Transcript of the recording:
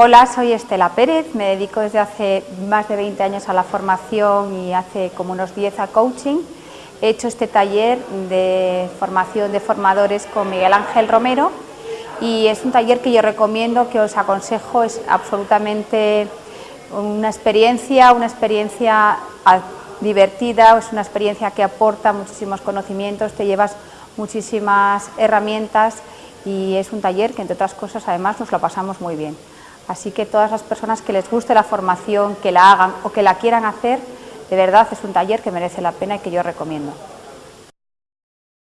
Hola, soy Estela Pérez, me dedico desde hace más de 20 años a la formación y hace como unos 10 a coaching. He hecho este taller de formación de formadores con Miguel Ángel Romero y es un taller que yo recomiendo, que os aconsejo, es absolutamente una experiencia, una experiencia divertida, es una experiencia que aporta muchísimos conocimientos, te llevas muchísimas herramientas y es un taller que entre otras cosas además nos lo pasamos muy bien. Así que todas las personas que les guste la formación, que la hagan o que la quieran hacer, de verdad es un taller que merece la pena y que yo recomiendo.